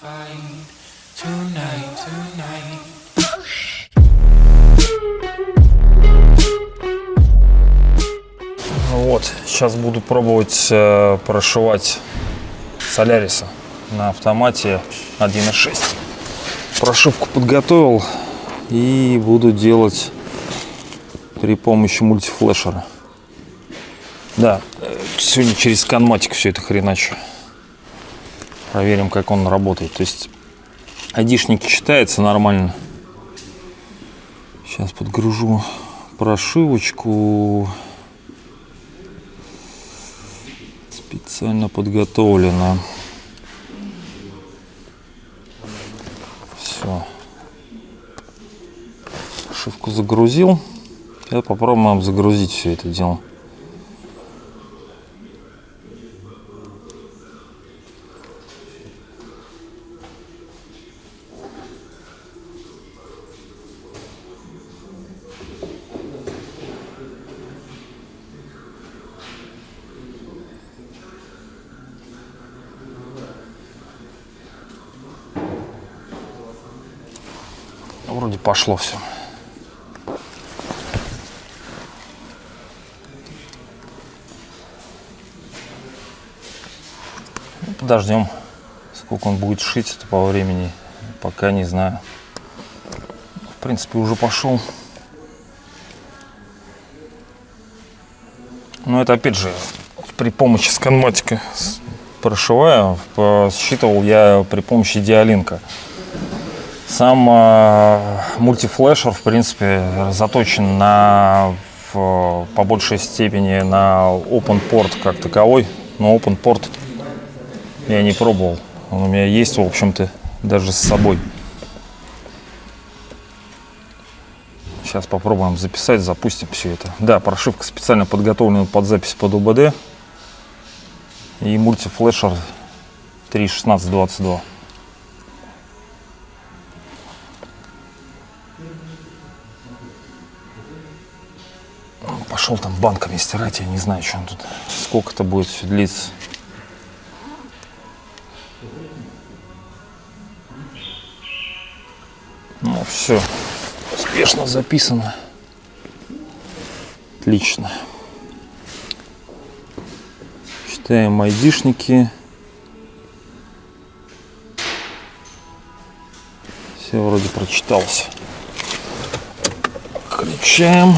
tonight. Вот, сейчас буду пробовать э, прошивать Соляриса на автомате 1.6. Прошивку подготовил и буду делать при помощи мультифлешера. Да, э, сегодня через сканматик все это хреначу. Проверим, как он работает. То есть айдишники читается нормально. Сейчас подгружу прошивочку. Специально подготовлено. Все. Прошивку загрузил. Сейчас попробуем загрузить все это дело. Вроде пошло все. Ну, Подождем, сколько он будет шить это по времени, пока не знаю. В принципе, уже пошел. Но это опять же при помощи сканматика прошиваю. По- Считывал я при помощи диалинка. Сам э, мультифлешер, в принципе, заточен на в, по большей степени на open port как таковой, но open port я не пробовал. Он у меня есть, в общем-то, даже с собой. Сейчас попробуем записать, запустим все это. Да, прошивка специально подготовлена под запись под УБД. И мультифлешер 3.16.22. Пошел там банками стирать, я не знаю, что он тут, сколько это будет все длиться. Ну все, успешно записано. Отлично. Читаем айдишники. Все вроде прочитался. Включаем.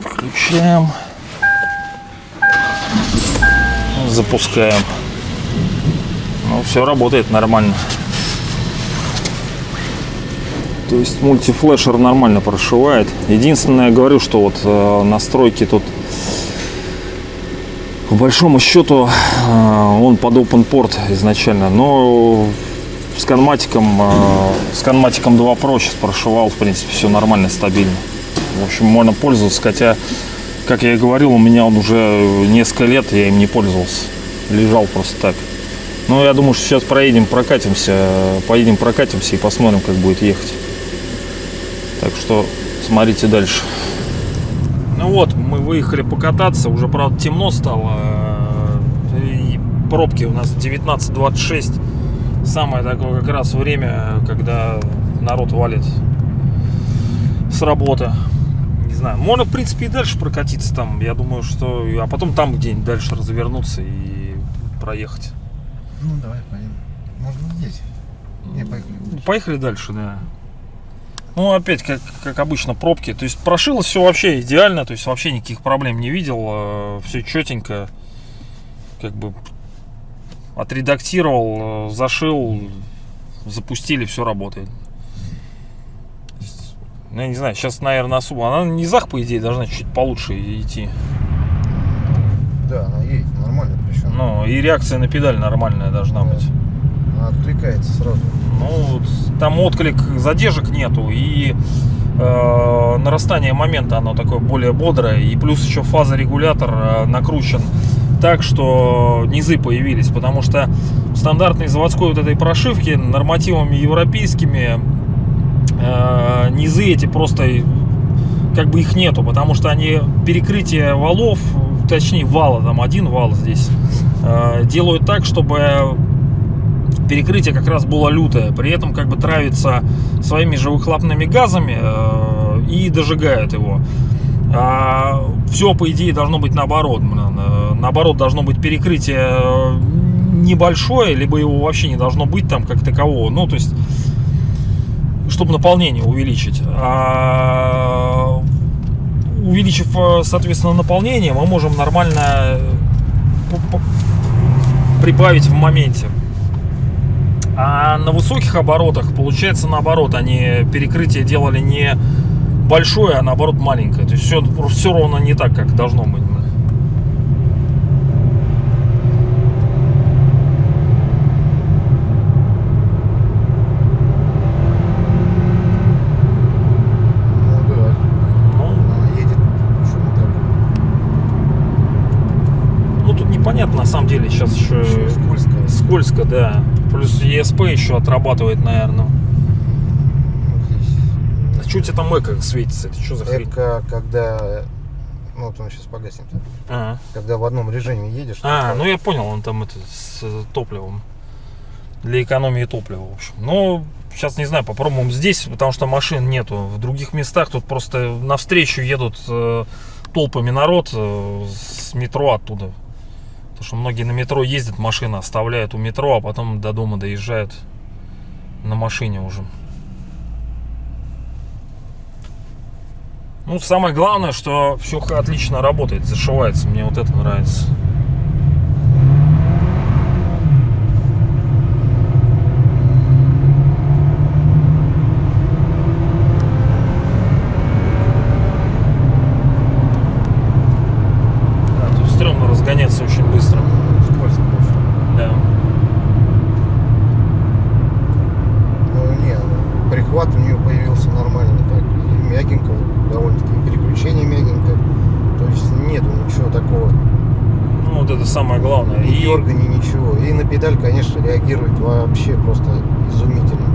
Включаем. Запускаем. Ну, все работает нормально. То есть мультифлешер нормально прошивает. Единственное, я говорю, что вот э, настройки тут по большому счету э, он под open port изначально, но с канматиком, э, с канматиком 2 Pro сейчас прошивал, в принципе, все нормально, стабильно. В общем, можно пользоваться, хотя, как я и говорил, у меня он уже несколько лет, я им не пользовался. Лежал просто так. Ну, я думаю, что сейчас проедем, прокатимся, поедем, прокатимся и посмотрим, как будет ехать. Так что смотрите дальше. Ну вот, мы выехали покататься, уже, правда, темно стало. И пробки у нас 19.26. Самое такое как раз время, когда народ валит с работы. Знаю, можно, в принципе, и дальше прокатиться там. Я думаю, что... А потом там где-нибудь дальше развернуться и проехать. Ну, давай поедем. Можно здесь. Не, поехали. Поехали дальше, да. Ну, опять, как, как обычно, пробки. То есть прошилось все вообще идеально, то есть вообще никаких проблем не видел. Все четенько. Как бы отредактировал, э, зашил, запустили, все работает. Ну, я не знаю, сейчас, наверное, особо... Она низах, по идее, должна чуть получше идти. Да, она едет нормально причем. Ну, и реакция на педаль нормальная должна быть. Она откликается сразу. Ну, там отклик задержек нету и э, нарастание момента оно такое более бодрое и плюс еще фазорегулятор э, накручен так, что низы появились, потому что в стандартной заводской вот этой прошивки нормативами европейскими э, низы эти просто как бы их нету, потому что они перекрытие валов, точнее вала, там один вал здесь, э, делают так, чтобы перекрытие как раз было лютое, при этом как бы травится своими же выхлопными газами э, и дожигает его. А все, по идее, должно быть наоборот. Э, Наоборот, должно быть перекрытие э, небольшое, либо его вообще не должно быть там как такового. Ну, то есть, чтобы наполнение увеличить. А увеличив, э, соответственно, наполнение, мы можем нормально э, прибавить в моменте. А на высоких оборотах получается наоборот, они перекрытие делали не большое, а наоборот маленькое. То есть все, все ровно не так, как должно быть. Ну да. Ну, Она едет еще не так. ну тут непонятно на самом деле сейчас еще, Еще скользко. скользко, да. Плюс ЕСП еще отрабатывает, наверное. Ну. А что у тебя там эко светится? Это что за хрень? Эко, когда... Ну, вот он сейчас погаснет. А, Когда в одном режиме едешь. А, то- ну я понял, он там это с э, топливом. Для экономии топлива, в общем. Но сейчас не знаю, попробуем здесь, потому что машин нету. В других местах тут просто навстречу едут э, толпами народ э, с метро оттуда. Потому что многие на метро ездят, машины оставляют у метро, а потом до дома доезжают на машине уже. Ну, самое главное, что все отлично работает, зашивается. Мне вот это нравится. Да, тут стрёмно разгоняться очень быстро. Скользко очень. Да. Ну, не, ну, прихват у нее появился нормальный так. И мягенько, довольно-таки. Переключение мягенько. То есть нету ничего такого. Ну, вот это самое главное. Ни И- дергания, ничего. И на педаль, конечно, реагирует вообще просто изумительно.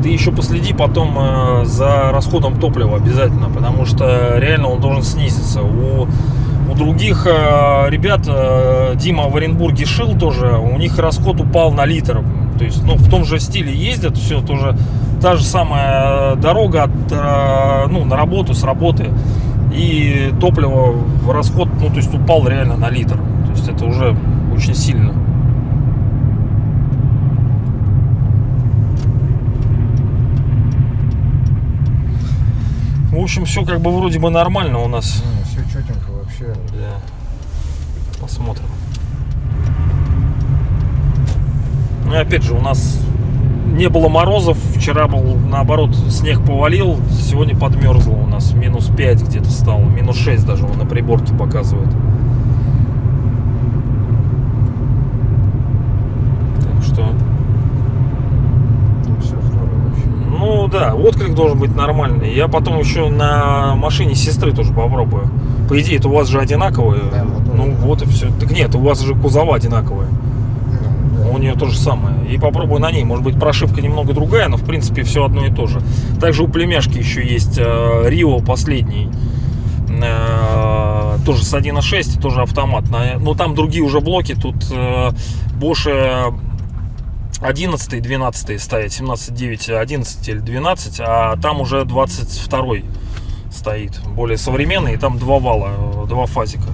Ты еще последи потом э, за расходом топлива обязательно, потому что реально он должен снизиться. У, других э, ребят, э, Дима в Оренбурге шил тоже, у них расход упал на литр. То есть, ну, в том же стиле ездят, все тоже та же самая дорога от, э, ну, на работу, с работы. И топливо расход, ну, то есть упал реально на литр. То есть это уже очень сильно. В общем, все как бы вроде бы нормально у нас. Вообще. Да. Посмотрим. Ну и опять же, у нас не было морозов. Вчера был, наоборот, снег повалил. Сегодня подмерзло у нас. Минус 5 где-то стало. Минус 6 даже на приборке показывает. Так что, Ну, ну да, отклик должен быть нормальный. Я потом еще на машине сестры тоже попробую. По идее, это у вас же одинаковые. Да, мотор, ну вот и все. Так нет, у вас же кузова одинаковые. Ну, да. У нее то же самое. И попробую на ней. Может быть, прошивка немного другая, но в принципе все одно и то же. Также у племяшки еще есть э, Рио последний. Э, тоже с 1.6, тоже автомат. Но там другие уже блоки. Тут э, Bosch э, 11 12 стоит. 17.9, 11 или 12. А там уже 22 стоит. Более современный. И там два вала, э, два фазика.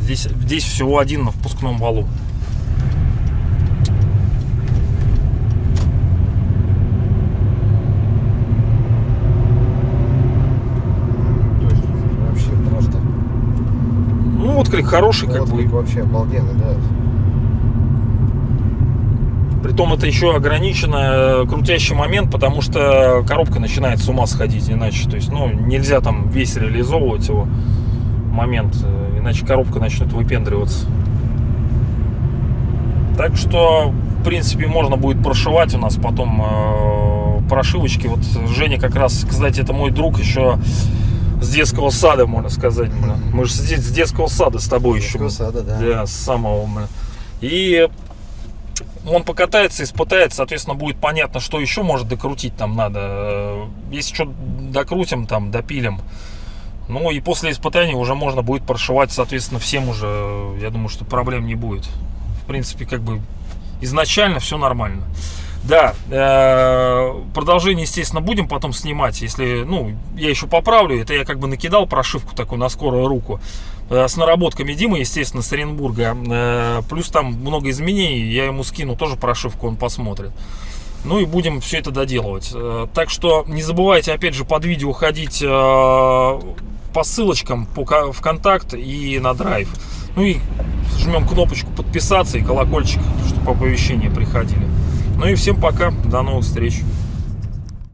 Здесь, здесь всего один на впускном валу. Ну, отклик хороший, как Отклик бы. вообще обалденный, да. Притом это еще ограниченный э, крутящий момент, потому что коробка начинает с ума сходить иначе. То есть, ну, нельзя там весь реализовывать его момент, э, иначе коробка начнет выпендриваться. Так что, в принципе, можно будет прошивать у нас потом э, прошивочки. Вот Женя как раз, кстати, это мой друг еще с детского сада, можно сказать. блин. Мы же с де- с детского сада с тобой еще. Детского сада, да. Да, с самого. блин. И он покатается, испытает, соответственно, будет понятно, что еще может докрутить там надо. Э, Если что докрутим, там, допилим. Ну и после испытания уже можно будет прошивать, соответственно, всем уже, э, я думаю, что проблем не будет. В принципе, как бы изначально все нормально. Да, э, продолжение, естественно, будем потом снимать, если, ну, я еще поправлю, это я как бы накидал прошивку такую на скорую руку, с наработками Димы, естественно, с Оренбурга, э, плюс там много изменений, я ему скину тоже прошивку, он посмотрит. Ну и будем все это доделывать. Э, Так что не забывайте, опять же, под видео ходить э, по ссылочкам по ВКонтакт и на Драйв. Ну и жмем кнопочку подписаться и колокольчик, чтобы оповещения приходили. Ну и всем пока, до новых встреч.